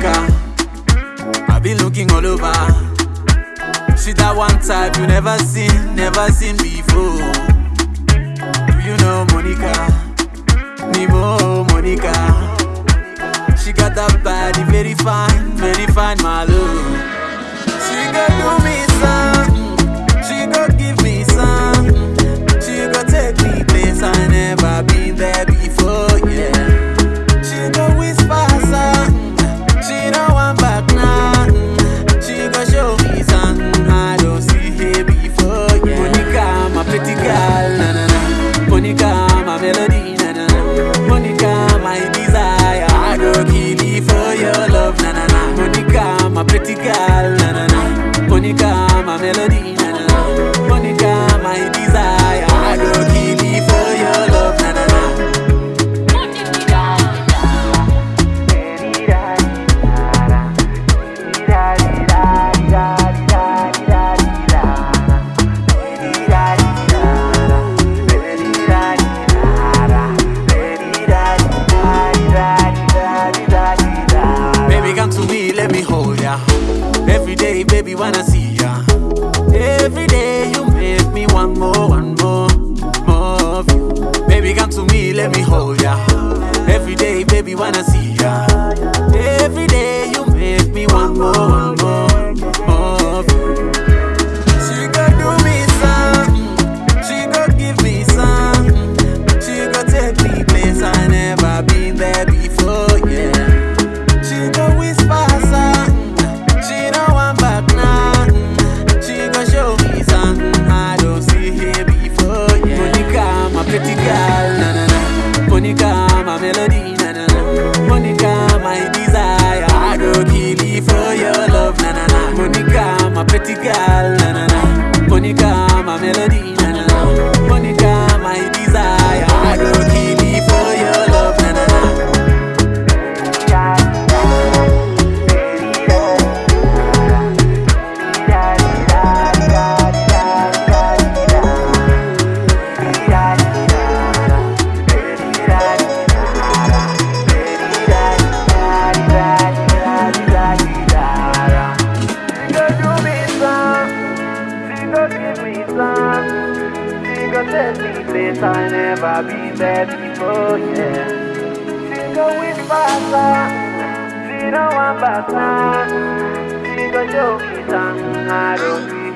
Africa. I've been looking all over. She that one type you never seen, never seen before. Do you know Monica? Nemo Monica. She got that body, very fine, very fine, my love. day, baby, wanna see ya. Every day you make me want more, one more, more of you. Baby, come to me, let me hold ya. Every day, baby, wanna see ya. Every day you make me want more, one Portugal. deadly place I never been there before, yeah. Single with she zero one back, single joke is on, I don't